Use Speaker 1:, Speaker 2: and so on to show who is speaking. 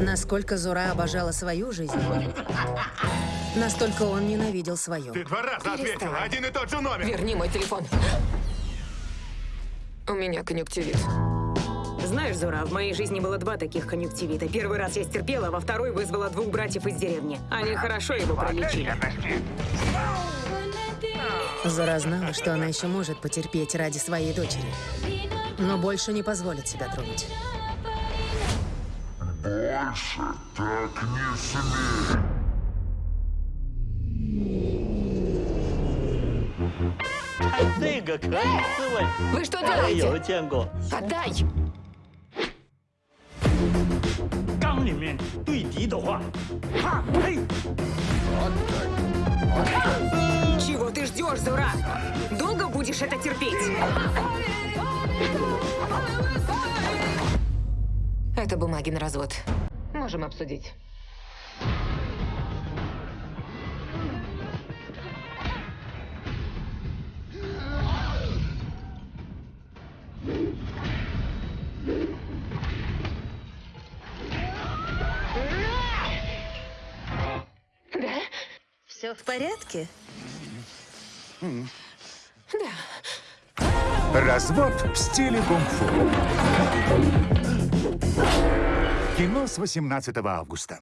Speaker 1: Насколько Зура обожала свою жизнь, настолько он ненавидел свою.
Speaker 2: Ты два раза ответила,
Speaker 3: Перестань.
Speaker 2: один и тот же номер.
Speaker 3: Верни мой телефон. У меня конъюнктивит.
Speaker 4: Знаешь, Зора, в моей жизни было два таких конъюнктивита. Первый раз я стерпела, во второй вызвала двух братьев из деревни. Они хорошо его пролечили.
Speaker 1: Зура знала, что она еще может потерпеть ради своей дочери, но больше не позволит себя тронуть.
Speaker 5: Больше так не смей!
Speaker 3: Вы что делаете? Отдай!
Speaker 4: Чего ты ждешь, зура? Долго будешь это терпеть?
Speaker 3: Это бумаги на развод. Можем обсудить. Да?
Speaker 1: Все в порядке?
Speaker 3: Да.
Speaker 6: Развод в стиле кунг-фу. Кино с 18 августа.